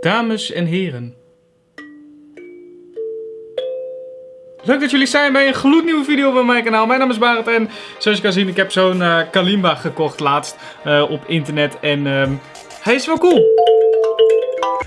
Dames en heren. Leuk dat jullie zijn bij een gloednieuwe video van mijn kanaal. Mijn naam is Barend en zoals je kan zien, ik heb zo'n uh, Kalimba gekocht laatst uh, op internet. En um, hij is wel cool.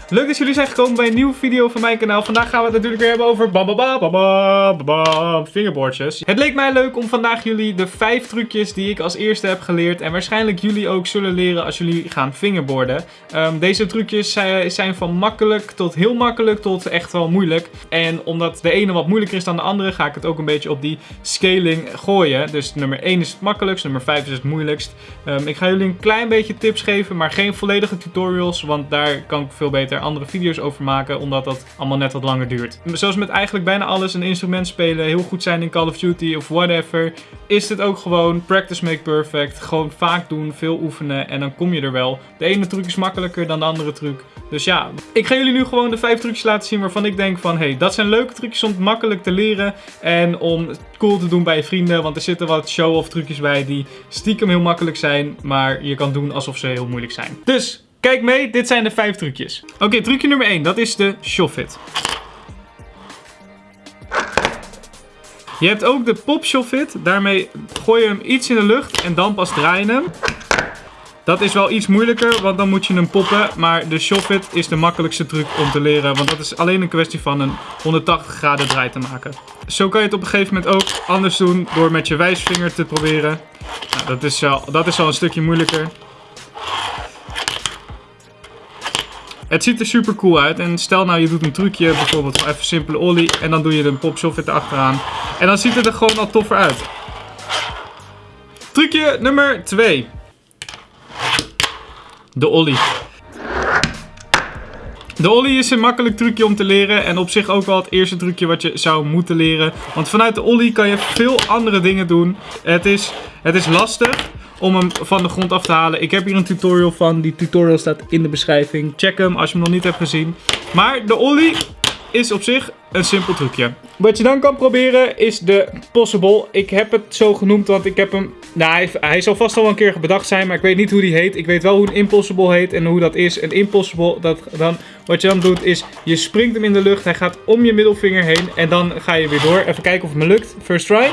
Leuk dat jullie zijn gekomen bij een nieuwe video van mijn kanaal. Vandaag gaan we het natuurlijk weer hebben over bam, bam, bam, bam, fingerboardjes. Het leek mij leuk om vandaag jullie de vijf trucjes die ik als eerste heb geleerd. En waarschijnlijk jullie ook zullen leren als jullie gaan fingerboarden. Um, deze trucjes zijn van makkelijk tot heel makkelijk tot echt wel moeilijk. En omdat de ene wat moeilijker is dan de andere, ga ik het ook een beetje op die scaling gooien. Dus nummer 1 is het makkelijkst, nummer 5 is het moeilijkst. Um, ik ga jullie een klein beetje tips geven, maar geen volledige tutorials. Want daar kan ik veel beter andere video's over maken, omdat dat allemaal net wat langer duurt. Zoals met eigenlijk bijna alles een instrument spelen, heel goed zijn in Call of Duty of whatever, is dit ook gewoon practice make perfect. Gewoon vaak doen, veel oefenen en dan kom je er wel. De ene truc is makkelijker dan de andere truc. Dus ja, ik ga jullie nu gewoon de vijf trucjes laten zien waarvan ik denk van, hey, dat zijn leuke trucjes om makkelijk te leren en om cool te doen bij je vrienden. Want er zitten wat show-off trucjes bij die stiekem heel makkelijk zijn, maar je kan doen alsof ze heel moeilijk zijn. Dus Kijk mee, dit zijn de vijf trucjes. Oké, trucje nummer 1, dat is de Shofit. Je hebt ook de Pop Shofit. Daarmee gooi je hem iets in de lucht en dan pas draai je hem. Dat is wel iets moeilijker, want dan moet je hem poppen. Maar de Shofit is de makkelijkste truc om te leren. Want dat is alleen een kwestie van een 180 graden draai te maken. Zo kan je het op een gegeven moment ook anders doen door met je wijsvinger te proberen. Nou, dat, is al, dat is al een stukje moeilijker. Het ziet er super cool uit. En stel nou je doet een trucje, bijvoorbeeld van even simpele ollie. En dan doe je een pop erachteraan. En dan ziet het er gewoon al toffer uit. Trucje nummer 2. De ollie. De ollie is een makkelijk trucje om te leren en op zich ook wel het eerste trucje wat je zou moeten leren. Want vanuit de ollie kan je veel andere dingen doen. Het is, het is lastig, om hem van de grond af te halen. Ik heb hier een tutorial van. Die tutorial staat in de beschrijving. Check hem als je hem nog niet hebt gezien. Maar de ollie is op zich een simpel trucje. Wat je dan kan proberen is de Possible. Ik heb het zo genoemd, want ik heb hem... Nou, hij, hij zal vast al een keer bedacht zijn, maar ik weet niet hoe die heet. Ik weet wel hoe een Impossible heet en hoe dat is. Een Impossible, dat, dan, wat je dan doet is, je springt hem in de lucht. Hij gaat om je middelvinger heen en dan ga je weer door. Even kijken of het me lukt. First try.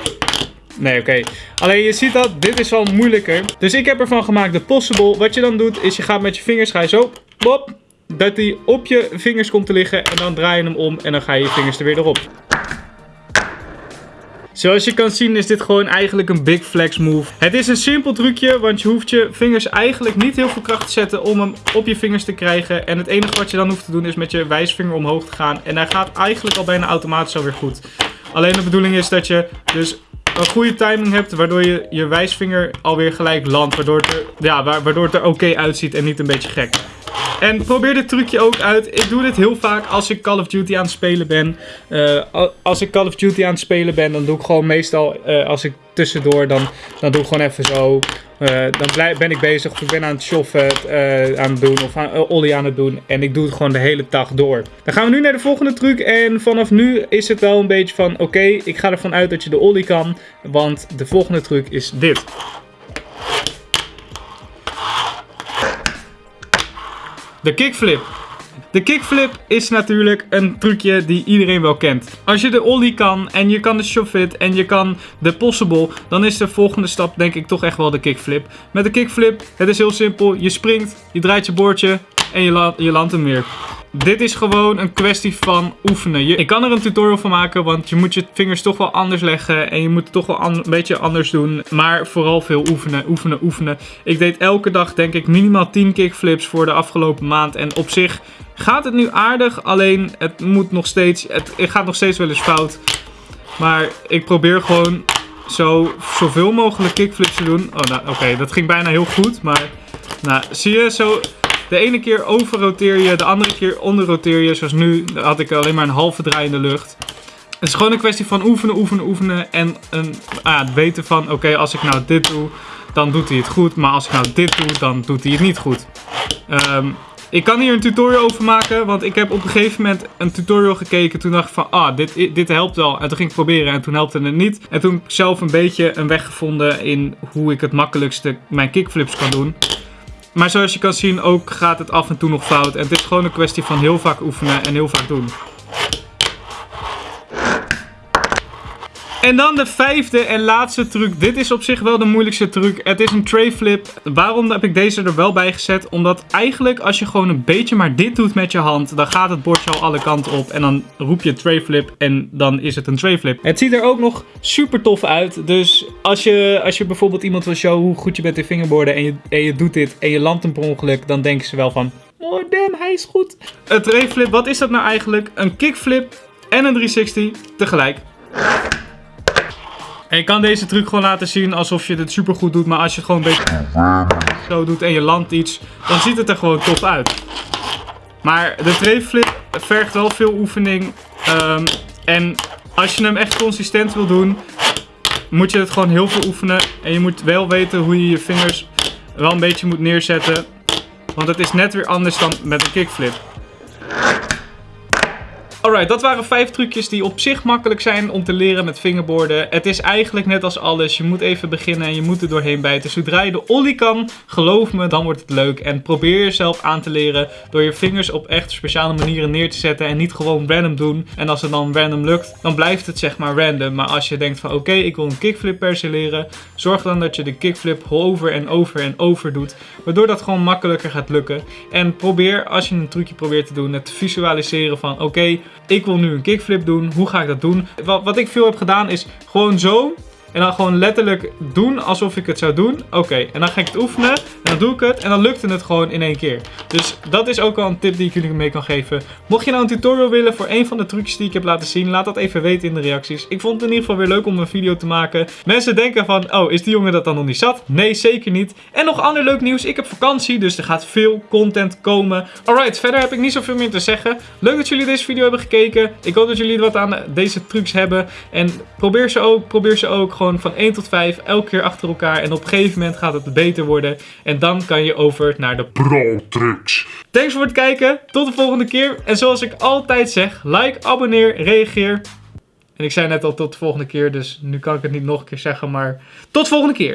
Nee, oké. Alleen je ziet dat, dit is wel moeilijker. Dus ik heb ervan gemaakt de possible. Wat je dan doet, is je gaat met je vingers, ga zo, bop, dat die op je vingers komt te liggen. En dan draai je hem om en dan ga je je vingers er weer erop. Zoals je kan zien is dit gewoon eigenlijk een big flex move. Het is een simpel trucje, want je hoeft je vingers eigenlijk niet heel veel kracht te zetten om hem op je vingers te krijgen. En het enige wat je dan hoeft te doen is met je wijsvinger omhoog te gaan. En hij gaat eigenlijk al bijna automatisch alweer goed. Alleen de bedoeling is dat je dus een goede timing hebt, waardoor je je wijsvinger alweer gelijk landt. Waardoor het er, ja, waardoor het er oké uitziet en niet een beetje gek. En probeer dit trucje ook uit. Ik doe dit heel vaak als ik Call of Duty aan het spelen ben. Uh, als ik Call of Duty aan het spelen ben, dan doe ik gewoon meestal, uh, als ik tussendoor, dan, dan doe ik gewoon even zo. Uh, dan ben ik bezig of ik ben aan het shoffen aan het doen of aan, ollie aan het doen. En ik doe het gewoon de hele dag door. Dan gaan we nu naar de volgende truc. En vanaf nu is het wel een beetje van, oké, ik ga ervan uit dat je de ollie kan. Want de volgende truc is dit. De kickflip. De kickflip is natuurlijk een trucje die iedereen wel kent. Als je de ollie kan en je kan de shove en je kan de possible, dan is de volgende stap denk ik toch echt wel de kickflip. Met de kickflip, het is heel simpel. Je springt, je draait je bordje en je, je landt hem weer. Dit is gewoon een kwestie van oefenen. Je, ik kan er een tutorial van maken, want je moet je vingers toch wel anders leggen. En je moet het toch wel een beetje anders doen. Maar vooral veel oefenen, oefenen, oefenen. Ik deed elke dag denk ik minimaal 10 kickflips voor de afgelopen maand. En op zich gaat het nu aardig. Alleen het moet nog steeds, het, het gaat nog steeds wel eens fout. Maar ik probeer gewoon zo zoveel mogelijk kickflips te doen. Oh, nou, oké, dat ging bijna heel goed. Maar, nou, zie je, zo de ene keer overroteer je, de andere keer onderroteer je. Zoals nu had ik alleen maar een halve draai in de lucht. Het is gewoon een kwestie van oefenen, oefenen, oefenen. En een, ah, weten van, oké, als ik nou dit doe, dan doet hij het goed. Maar als ik nou dit doe, dan doet hij het niet goed. Um, ik kan hier een tutorial over maken, want ik heb op een gegeven moment een tutorial gekeken. Toen dacht ik van, ah, dit, dit helpt wel. En toen ging ik proberen en toen helpte het niet. En toen heb ik zelf een beetje een weg gevonden in hoe ik het makkelijkste mijn kickflips kan doen. Maar zoals je kan zien ook gaat het af en toe nog fout. En het is gewoon een kwestie van heel vaak oefenen en heel vaak doen. En dan de vijfde en laatste truc. Dit is op zich wel de moeilijkste truc. Het is een tray flip. Waarom heb ik deze er wel bij gezet? Omdat eigenlijk als je gewoon een beetje maar dit doet met je hand, dan gaat het bordje al alle kanten op. En dan roep je tray flip en dan is het een tray flip. Het ziet er ook nog super tof uit. Dus als je, als je bijvoorbeeld iemand wil showen hoe goed je bent in fingerboarden en je, en je doet dit en je landt hem per ongeluk, dan denken ze wel van... Oh damn, hij is goed. Een tray flip, wat is dat nou eigenlijk? Een kickflip en een 360 tegelijk. En je kan deze truc gewoon laten zien alsof je dit super goed doet. Maar als je het gewoon een beetje zo doet en je landt iets, dan ziet het er gewoon tof uit. Maar de trayflip vergt wel veel oefening. Um, en als je hem echt consistent wil doen, moet je het gewoon heel veel oefenen. En je moet wel weten hoe je je vingers wel een beetje moet neerzetten. Want het is net weer anders dan met een kickflip. Alright, dat waren vijf trucjes die op zich makkelijk zijn om te leren met fingerboarden. Het is eigenlijk net als alles. Je moet even beginnen en je moet er doorheen bijten. Zodra je de ollie kan, geloof me, dan wordt het leuk. En probeer jezelf aan te leren door je vingers op echt speciale manieren neer te zetten. En niet gewoon random doen. En als het dan random lukt, dan blijft het zeg maar random. Maar als je denkt van oké, ik wil een kickflip per se leren. Zorg dan dat je de kickflip over en over en over doet. Waardoor dat gewoon makkelijker gaat lukken. En probeer, als je een trucje probeert te doen, het visualiseren van oké, ik wil nu een kickflip doen. Hoe ga ik dat doen? Wat, wat ik veel heb gedaan is gewoon zo en dan gewoon letterlijk doen alsof ik het zou doen. Oké, en dan ga ik het oefenen. En dan doe ik het. En dan lukte het gewoon in één keer. Dus dat is ook wel een tip die ik jullie mee kan geven. Mocht je nou een tutorial willen voor een van de trucjes die ik heb laten zien. Laat dat even weten in de reacties. Ik vond het in ieder geval weer leuk om een video te maken. Mensen denken van, oh, is die jongen dat dan nog niet zat? Nee, zeker niet. En nog ander leuk nieuws. Ik heb vakantie, dus er gaat veel content komen. Alright, verder heb ik niet zoveel meer te zeggen. Leuk dat jullie deze video hebben gekeken. Ik hoop dat jullie wat aan deze trucs hebben. En probeer ze ook, probeer ze ook gewoon van 1 tot 5 elke keer achter elkaar. En op een gegeven moment gaat het beter worden. En dan kan je over naar de Thanks voor het kijken. Tot de volgende keer. En zoals ik altijd zeg, like, abonneer, reageer. En ik zei net al tot de volgende keer, dus nu kan ik het niet nog een keer zeggen, maar tot de volgende keer.